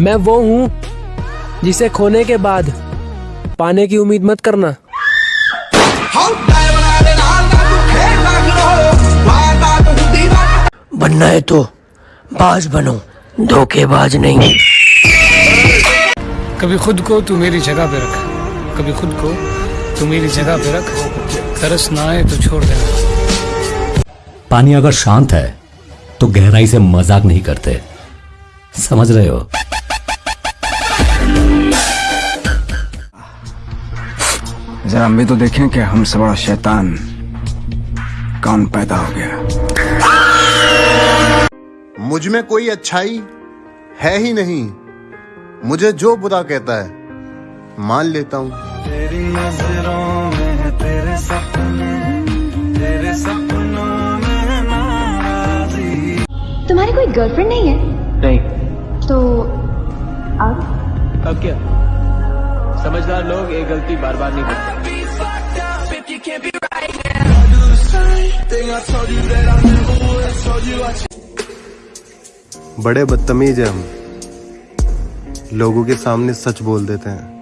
मैं वो हूँ जिसे खोने के बाद पाने की उम्मीद मत करना। बनना है तो बाज बनो धोखेबाज नहीं। कभी खुद को तू मेरी जगह पे रख कभी खुद को तू मेरी जगह पे रख तरस ना आए तो छोड़ देना। पानी अगर शांत है तो गहराई से मज़ाक नहीं करते। समझ रहे हो? जरा हम भी तो देखें कि हमसे बड़ा शैतान कौन पैदा हो गया। मुझमें कोई अच्छाई है ही नहीं। मुझे जो बुरा कहता है मान लेता हूँ। तुम्हारी कोई गर्लफ्रेंड नहीं है? नहीं। तो अब? अब क्या? समझदार लोग ये गलती बार बार नहीं करते बड़े बदतमीज है हम। लोगों के सामने सच बोल देते हैं।